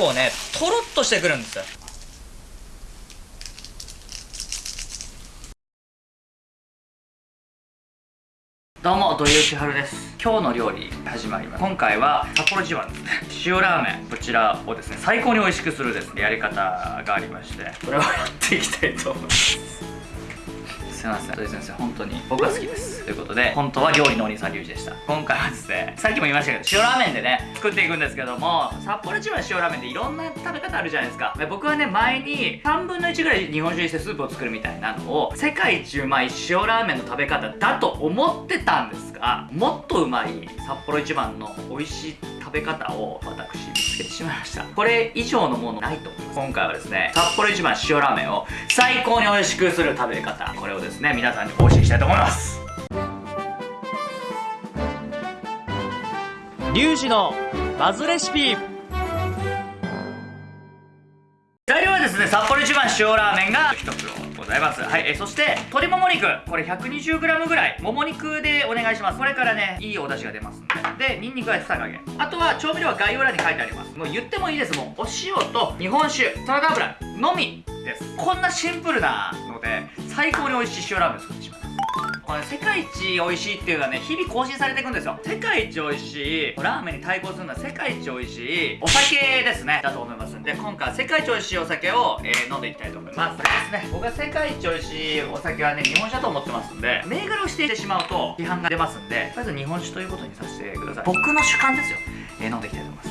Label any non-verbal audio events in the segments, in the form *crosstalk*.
構ねとろっとしてくるんです。よどうも土井善晴です。今日の料理始まります。今回は札幌自慢ですね。塩ラーメン。こちらをですね最高に美味しくするですねやり方がありまして。これをやっていきたいと思います。すいません土井先生本当に僕は好きです。ということで本当は料理のお兄さんリュウジでした。今回はですねさっきも言いましたけど塩ラーメンでね作っていくんですけども札幌一番塩ラーメンっていろんな食べ方あるじゃないですか。僕はね前に3分の1ぐらい日本酒にしてスープを作るみたいなのを世界一うまい塩ラーメンの食べ方だと思ってたんですがもっとうまい札幌一番の美味しい食べ方を私見つけてしまいました。これ以上のものないと。思います今回はですね札幌一番塩ラーメンを最高に美味しくする食べ方。これをですね皆さんにお教えしたいと思います。リュウジのバズレシピ。材料はですね札幌一番塩ラーメンが1つございます。はいえそして鶏もも肉。これ 120g ぐらい。もも肉でお願いします。これからねいいお出汁が出ますんで。でニンニクは2加減あとは調味料は概要欄に書いてあります。もう言ってもいいです。もうお塩と日本酒サラダ油のみです。こんなシンプルなので最高に美味しい塩ラーメン作ってしまいますこれ世界一美味しいっていうのはね日々更新されていくんですよ。世界一美味しいラーメンに対抗するのは世界一美味しいお酒ですね。だと思いますんで今回は世界一美味しいお酒を、えー飲んでいきたいと思います。ですね。僕は世界一美味しいお酒はね日本酒だと思ってますんで銘柄を指定してしまうと批判が出ますんでまず日本酒ということにさせてください。僕の主観ですよ、えー飲んでいきたいと思います。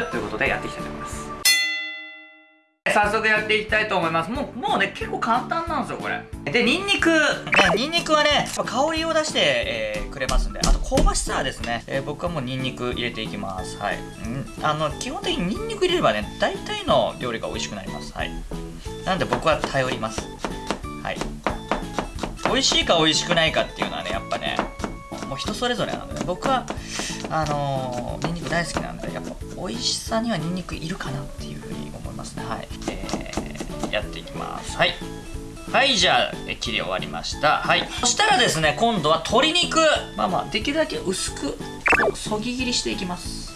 *laughs* ということでやっていきたいと思います早速やっていきたいと思います。もうもうね結構簡単なんですよこれ。でニンニク。ニンニクはね香りを出して、えーくれますんで。あと香ばしさはですね、えー僕はもうニンニク入れていきます。はい。あの基本的にニンニク入れればね大体の料理が美味しくなります。はい。なんで僕は頼ります。はい。美味しいか美味しくないかっていうのはねやっぱねもう人それぞれなので、ね、僕はあのー、ニンニク大好きなんでやっぱ美味しさにはニンニクいるかなっていうふうに思いますね。はい、えー、やっていきます。はい。はいじゃあ切り終わりました。はい。そしたらですね今度は鶏肉。まあまあできるだけ薄くそぎ切りしていきます。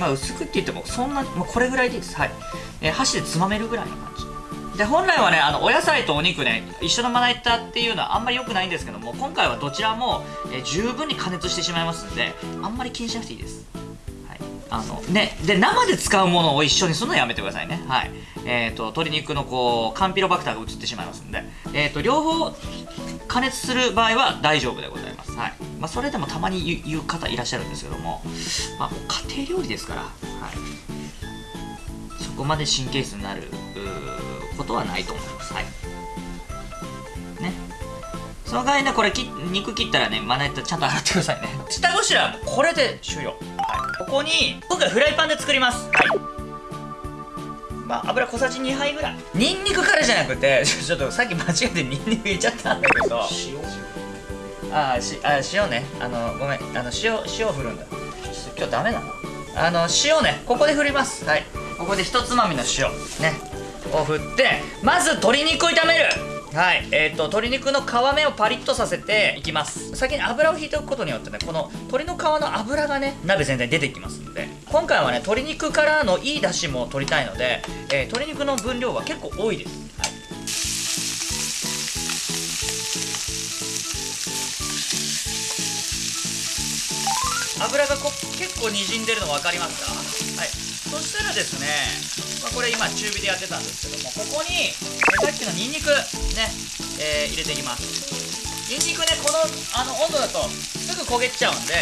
まあ薄くって言ってもそんな、まあ、これぐらいでいいです。はい、えー箸でつまめるぐらいの感で本来はねあのお野菜とお肉ね一緒のまな板っていうのはあんまり良くないんですけども今回はどちらも、え十分に加熱してしまいますんであんまり気にしなくていいです。はい。あのねで生で使うものを一緒にするのはやめてくださいね。はい。えー、と鶏肉のこうカンピロバクターが移ってしまいますんで、えー、と両方加熱する場合は大丈夫でございます。はい。まあ、それでもたまに言う方いらっしゃるんですけども、まあ、家庭料理ですから、はい、そこまで神経質になることはないと思います。はい。ね。その代わりね、これき肉切ったらね、まな板ちゃんと洗ってくださいね。下ごしらえはこれで終了。はい。ここに、今回フライパンで作ります。はい。まあ、油小さじ2杯ぐらい。ニンニクからじゃなくて、*laughs* ちょっとさっき間違えてニンニク入れちゃったんだけど。あーしあ塩ねあのごめんあの塩塩を振るんだ今日ダメだなあの塩ねここで振りますはいここで一つまみの塩ねを振ってまず鶏肉を炒める。はい。えー、と鶏肉の皮目をパリッとさせていきます。先に油を引いておくことによってねこの鶏の皮の油がね鍋全体に出てきますんで今回はね鶏肉からのいい出汁も取りたいので、えー鶏肉の分量は結構多いです、はい。油がこ結構にじんでるの分かりますか？はい。そしたらですね、まあ、これ今中火でやってたんですけどもここに、えさっきのニンニクね、えー入れていきます。ニンニクねこのあの温度だとすぐ焦げちゃうんで、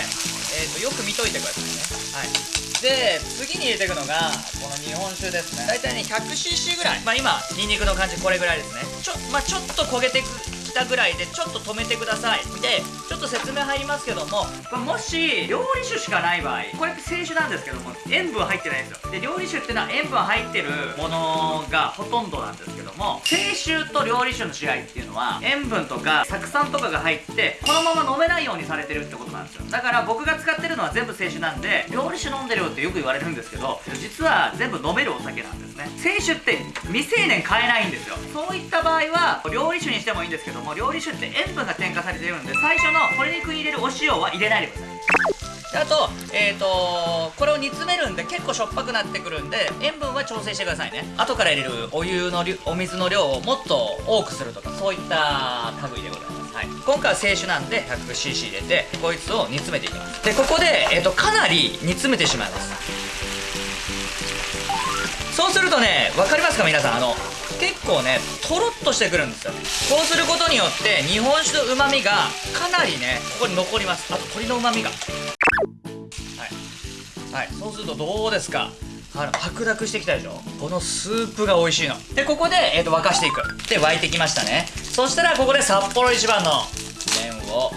えー、とよく見といてくださいね。はい。で次に入れていくのがこの日本酒ですね。大体ね 100cc ぐらい。まあ今ニンニクの感じこれぐらいですね。ちょ,、まあ、ちょっと焦げてくきたぐらいでちょっと止めてください。でちょっと説明入りますけどもこれもし料理酒しかない場合これ清酒なんですけども塩分入ってないんですよ。で料理酒っていうのは塩分入ってるものがほとんどなんですけども清酒と料理酒の違いっていうのは塩分とか酢酸とかが入ってこのまま飲めないようにされてるってことなんですよ。だから僕が使ってるのは全部清酒なんで料理酒飲んでるよってよく言われるんですけど実は全部飲めるお酒なんですね。清酒って未成年買えないんですよ。そういった場合は料理酒にしてもいいんですけども料理酒って塩分が添加されてるんで最初の鶏肉に入れるお塩は入れないでください。であと,、えー、とこれを煮詰めるんで結構しょっぱくなってくるんで塩分は調整してくださいね。後から入れるお湯のりお水の量をもっと多くするとかそういった類でございます、はい、今回は清酒なんで 100cc 入れてこいつを煮詰めていきます。でここで、えー、とかなり煮詰めてしまいます。そうするとね分かりますか皆さん？あの構ねとろっとしてくるんですよ。こうすることによって日本酒のうまみがかなりねここに残ります。あと鶏のうまみが。はい、はい、そうするとどうですか？あの白濁してきたでしょ？このスープが美味しいの。でここで、えー、と沸かしていく。で沸いてきましたね。そしたらここで札幌一番の麺を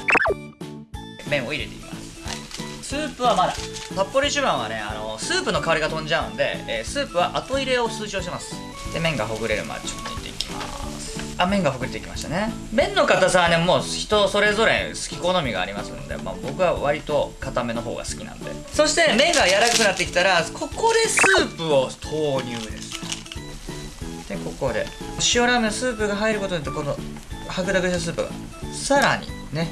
麺を入れていきます、はい、スープはまだ札幌一番はねあのスープの香りが飛んじゃうんで、えースープは後入れを推奨してます。で麺がほぐれるまでちょっと煮ていきます。あ麺がほぐれてきましたね。麺の硬さはねもう人それぞれ好き好みがありますんで、まあ、僕は割と硬めの方が好きなんで。そして麺が柔らかくなってきたらここでスープを投入です。でここで塩ラーメンスープが入ることによってこの白濁したスープがさらにね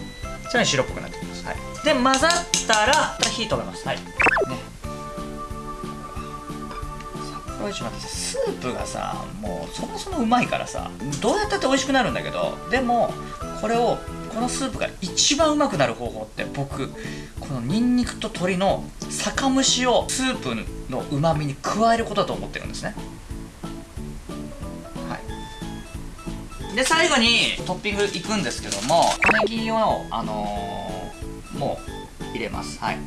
さらに白っぽくなってきます、はい、で混ざったら火止めます。はい。ね札幌一番ってスープがさもうそもそもうまいからさどうやったって美味しくなるんだけどでもこれをこのスープが一番うまくなる方法って僕このニンニクと鶏の酒蒸しをスープのうまみに加えることだと思ってるんですね。はい。で最後にトッピングいくんですけども小ネギをあのーもう入れます。はい。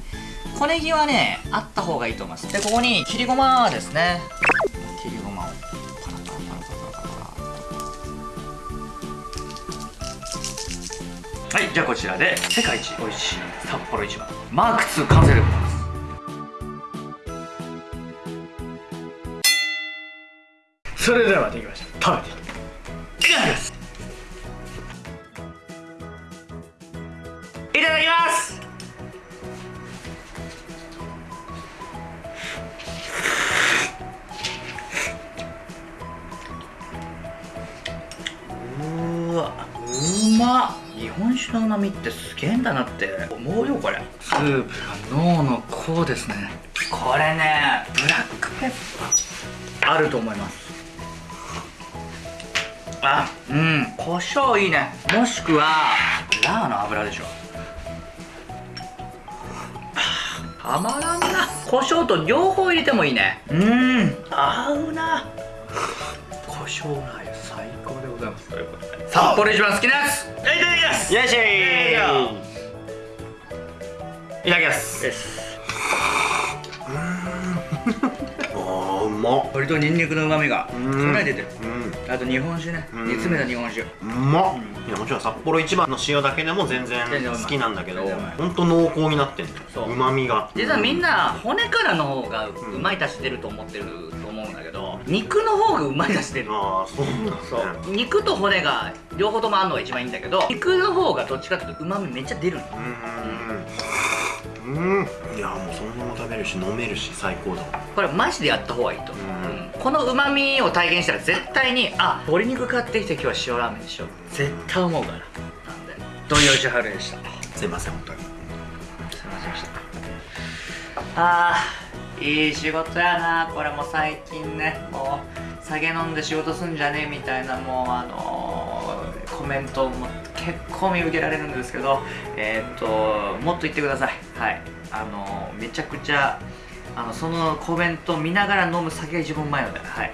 小ネギはねあった方がいいと思います。でここに切りごまですね。はいじゃあこちらで世界一美味しい札幌一番マーク2完成でございます。それではできました。食べていただきます。いただきます。うわ。うま。っ日本酒のうまみってすげえんだなって。思うよこれ。スープが脳のこうですね。これねブラックペッパー。あると思います。あうん。胡椒いいね。もしくはラーの油でしょ。たまらんな。胡椒と両方入れてもいいね。うん。合うな。胡椒ラー油最高でございますということで札幌一番好きなやつ。いただきます。よいしょ。いただきます。です *laughs* あーうまっ。鶏とニンニクの旨味がかうん。なり出てる。うん。あと日本酒ね。うん。煮詰めた日本酒。うまっ。いやもちろん札幌一番の塩だけでも全然好きなんだけど全然うまい。ほんと濃厚になってんだよそう。まみが。実はみんな骨からの方がううん。まい出し出ると思ってる肉の方がうまい出し出るああそうなんだ。ねそう肉と骨が両方ともあるのが一番いいんだけど肉の方がどっちかっていうとうまみめっちゃ出るうんうん。うん。いやもうそのまま食べるし飲めるし最高だわ。これマジでやった方がいいと。思う、うん。うん。このうまみを体現したら絶対にあ鶏肉買ってきて今日は塩ラーメンにしよう絶対思うから。なんで。土井善晴でした。すいません本当に。すいませんでした。あーいい仕事やな。これも最近ねもう酒飲んで仕事すんじゃねえみたいなもうあのーコメントも結構見受けられるんですけどえーっともっと言ってください。はい。あのーめちゃくちゃあのそのコメント見ながら飲む酒が一番うまいのではい。